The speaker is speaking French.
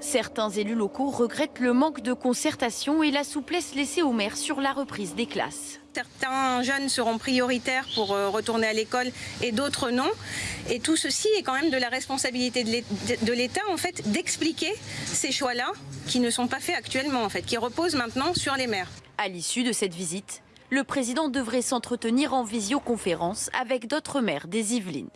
Certains élus locaux regrettent le manque de concertation et la souplesse laissée aux maires sur la reprise des classes. Certains jeunes seront prioritaires pour euh, retourner à l'école et d'autres non. Et tout ceci est quand même de la responsabilité de l'État en fait d'expliquer ces choix-là qui ne sont pas faits actuellement en fait, qui reposent maintenant sur les maires. À l'issue de cette visite, le président devrait s'entretenir en visioconférence avec d'autres maires des Yvelines.